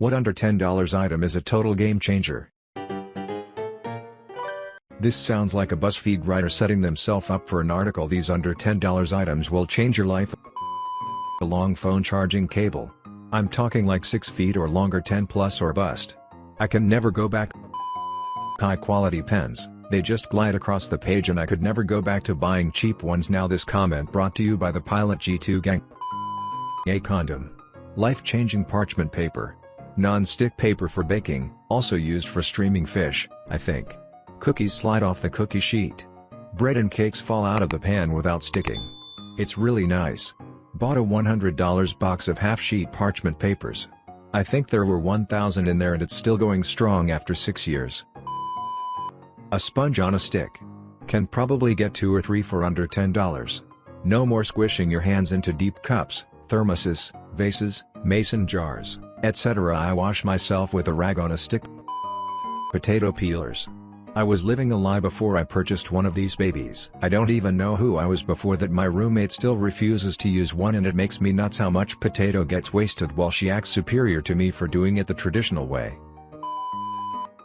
What under $10 item is a total game changer? This sounds like a BuzzFeed writer setting themselves up for an article these under $10 items will change your life. A long phone charging cable. I'm talking like 6 feet or longer 10 plus or bust. I can never go back. High quality pens, they just glide across the page and I could never go back to buying cheap ones now this comment brought to you by the Pilot G2 gang. A condom. Life-changing parchment paper. Non-stick paper for baking, also used for streaming fish, I think. Cookies slide off the cookie sheet. Bread and cakes fall out of the pan without sticking. It's really nice. Bought a $100 box of half-sheet parchment papers. I think there were 1,000 in there and it's still going strong after 6 years. A sponge on a stick. Can probably get 2 or 3 for under $10. No more squishing your hands into deep cups, thermoses, vases, mason jars, etc. I wash myself with a rag on a stick. Potato peelers. I was living a lie before I purchased one of these babies. I don't even know who I was before that my roommate still refuses to use one and it makes me nuts how much potato gets wasted while she acts superior to me for doing it the traditional way.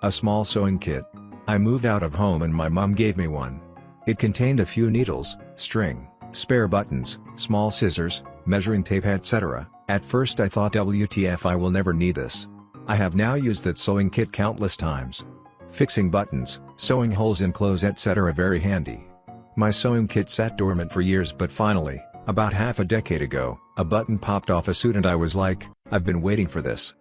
A small sewing kit. I moved out of home and my mom gave me one. It contained a few needles, string, spare buttons, small scissors, measuring tape etc. At first I thought WTF I will never need this. I have now used that sewing kit countless times. Fixing buttons, sewing holes in clothes etc. Are very handy. My sewing kit sat dormant for years but finally, about half a decade ago, a button popped off a suit and I was like, I've been waiting for this.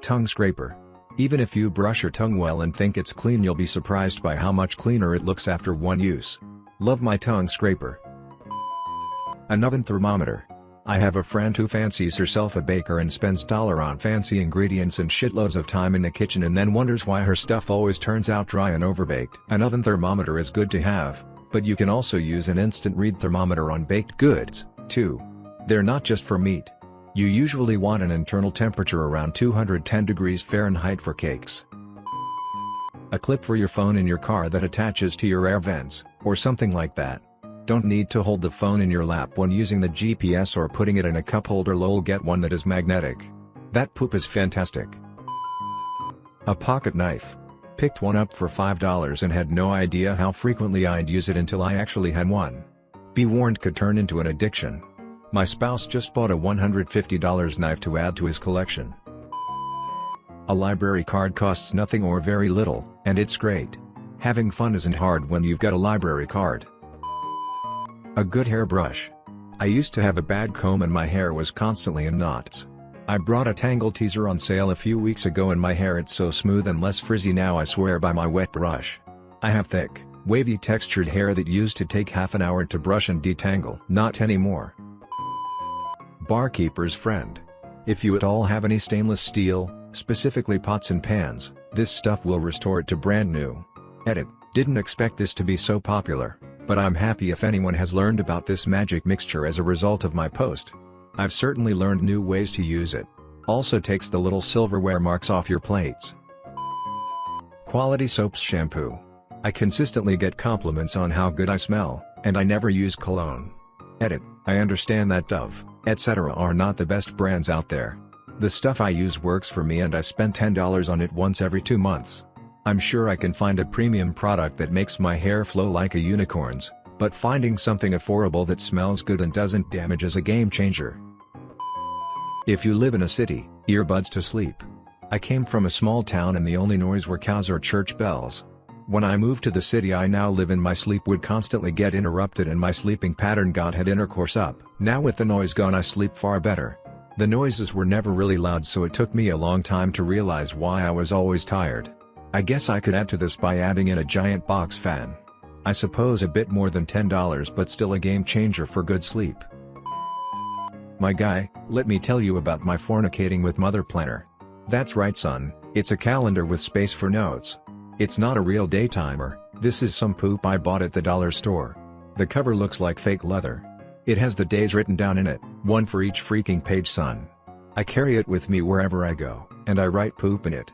Tongue scraper. Even if you brush your tongue well and think it's clean you'll be surprised by how much cleaner it looks after one use. Love my tongue scraper. An oven thermometer. I have a friend who fancies herself a baker and spends dollar on fancy ingredients and shitloads of time in the kitchen and then wonders why her stuff always turns out dry and overbaked. An oven thermometer is good to have, but you can also use an instant read thermometer on baked goods, too. They're not just for meat. You usually want an internal temperature around 210 degrees Fahrenheit for cakes. A clip for your phone in your car that attaches to your air vents, or something like that. Don't need to hold the phone in your lap when using the GPS or putting it in a cup holder lol get one that is magnetic. That poop is fantastic. A pocket knife. Picked one up for $5 and had no idea how frequently I'd use it until I actually had one. Be warned could turn into an addiction. My spouse just bought a $150 knife to add to his collection. A library card costs nothing or very little, and it's great. Having fun isn't hard when you've got a library card. A good hairbrush. I used to have a bad comb and my hair was constantly in knots. I brought a Tangle Teezer on sale a few weeks ago and my hair it's so smooth and less frizzy now I swear by my wet brush. I have thick, wavy textured hair that used to take half an hour to brush and detangle. Not anymore. Barkeeper's friend. If you at all have any stainless steel, specifically pots and pans, this stuff will restore it to brand new. Edit, didn't expect this to be so popular. But I'm happy if anyone has learned about this magic mixture as a result of my post. I've certainly learned new ways to use it. Also takes the little silverware marks off your plates. Quality Soaps Shampoo. I consistently get compliments on how good I smell, and I never use cologne. Edit, I understand that Dove, etc. are not the best brands out there. The stuff I use works for me and I spend $10 on it once every two months. I'm sure I can find a premium product that makes my hair flow like a unicorn's, but finding something affordable that smells good and doesn't damage is a game changer. If you live in a city, earbuds to sleep. I came from a small town and the only noise were cows or church bells. When I moved to the city I now live in my sleep would constantly get interrupted and my sleeping pattern got had intercourse up. Now with the noise gone I sleep far better. The noises were never really loud so it took me a long time to realize why I was always tired. I guess I could add to this by adding in a giant box fan. I suppose a bit more than $10 but still a game changer for good sleep. My guy, let me tell you about my fornicating with mother planner. That's right son, it's a calendar with space for notes. It's not a real day timer, this is some poop I bought at the dollar store. The cover looks like fake leather. It has the days written down in it, one for each freaking page son. I carry it with me wherever I go, and I write poop in it.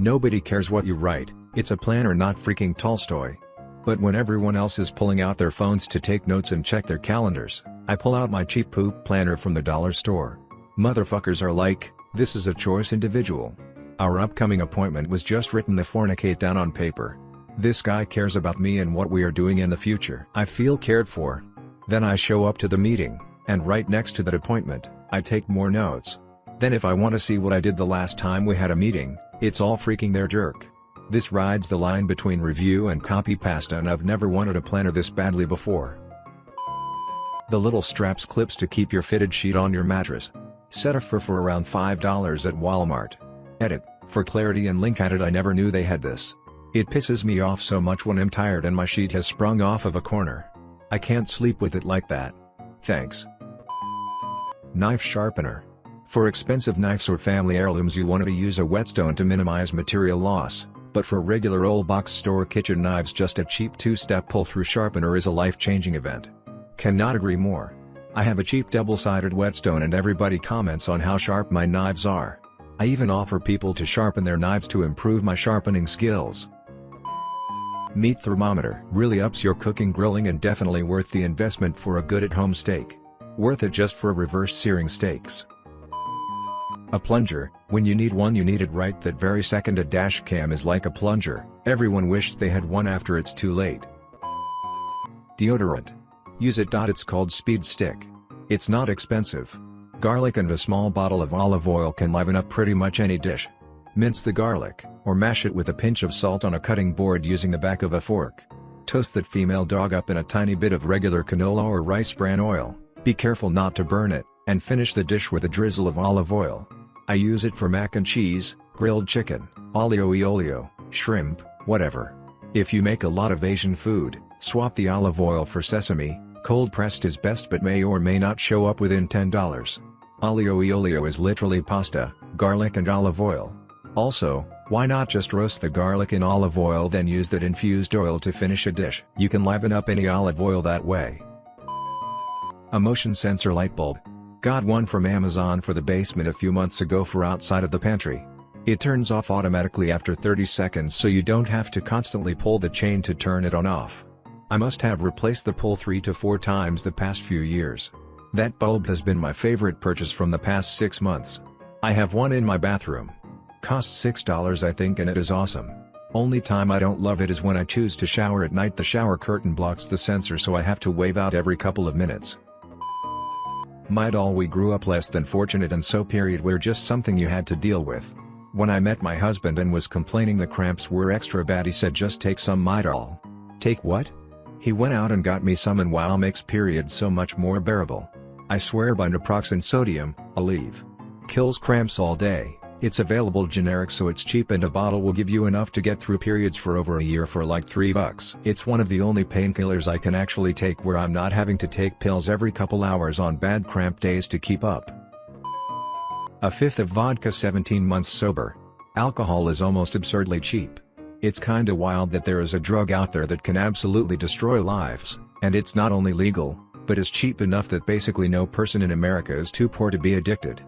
Nobody cares what you write, it's a planner not freaking Tolstoy. But when everyone else is pulling out their phones to take notes and check their calendars, I pull out my cheap poop planner from the dollar store. Motherfuckers are like, This is a choice individual. Our upcoming appointment was just written the fornicate down on paper. This guy cares about me and what we are doing in the future. I feel cared for. Then I show up to the meeting, and right next to that appointment, I take more notes. Then if I want to see what I did the last time we had a meeting, it's all freaking there jerk. This rides the line between review and copy pasta and I've never wanted a planner this badly before. The little straps clips to keep your fitted sheet on your mattress. Set a for for around $5 at Walmart. Edit, for clarity and link added I never knew they had this. It pisses me off so much when I'm tired and my sheet has sprung off of a corner. I can't sleep with it like that. Thanks. Knife Sharpener. For expensive knives or family heirlooms you want to use a whetstone to minimize material loss, but for regular old box store kitchen knives just a cheap two-step pull-through sharpener is a life-changing event. Cannot agree more. I have a cheap double-sided whetstone and everybody comments on how sharp my knives are. I even offer people to sharpen their knives to improve my sharpening skills. Meat thermometer really ups your cooking grilling and definitely worth the investment for a good at-home steak. Worth it just for reverse searing steaks. A plunger, when you need one you need it right that very second a dash cam is like a plunger, everyone wished they had one after it's too late. Deodorant. Use it. It's called Speed Stick. It's not expensive. Garlic and a small bottle of olive oil can liven up pretty much any dish. Mince the garlic, or mash it with a pinch of salt on a cutting board using the back of a fork. Toast that female dog up in a tiny bit of regular canola or rice bran oil, be careful not to burn it, and finish the dish with a drizzle of olive oil. I use it for mac and cheese, grilled chicken, aglio e olio, shrimp, whatever. If you make a lot of Asian food, swap the olive oil for sesame, cold pressed is best but may or may not show up within $10. Aglio e olio is literally pasta, garlic and olive oil. Also, why not just roast the garlic in olive oil then use that infused oil to finish a dish? You can liven up any olive oil that way. A motion sensor light bulb. Got one from Amazon for the basement a few months ago for outside of the pantry. It turns off automatically after 30 seconds so you don't have to constantly pull the chain to turn it on off. I must have replaced the pull 3 to 4 times the past few years. That bulb has been my favorite purchase from the past 6 months. I have one in my bathroom. Costs $6 I think and it is awesome. Only time I don't love it is when I choose to shower at night the shower curtain blocks the sensor so I have to wave out every couple of minutes. Midol we grew up less than fortunate and so period we're just something you had to deal with. When I met my husband and was complaining the cramps were extra bad he said just take some Midol. Take what? He went out and got me some and wow makes period so much more bearable. I swear by naproxen sodium, Aleve. Kills cramps all day. It's available generic so it's cheap and a bottle will give you enough to get through periods for over a year for like 3 bucks. It's one of the only painkillers I can actually take where I'm not having to take pills every couple hours on bad cramp days to keep up. A fifth of vodka 17 months sober. Alcohol is almost absurdly cheap. It's kinda wild that there is a drug out there that can absolutely destroy lives, and it's not only legal, but is cheap enough that basically no person in America is too poor to be addicted.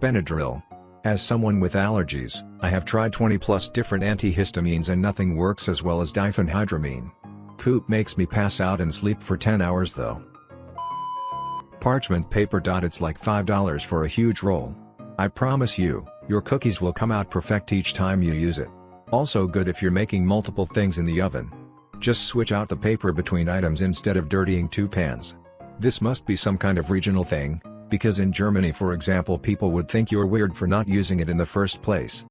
Benadryl. As someone with allergies, I have tried 20 plus different antihistamines and nothing works as well as diphenhydramine. Poop makes me pass out and sleep for 10 hours though. Parchment paper. It's like $5 for a huge roll. I promise you, your cookies will come out perfect each time you use it. Also good if you're making multiple things in the oven. Just switch out the paper between items instead of dirtying two pans. This must be some kind of regional thing, because in Germany for example people would think you're weird for not using it in the first place.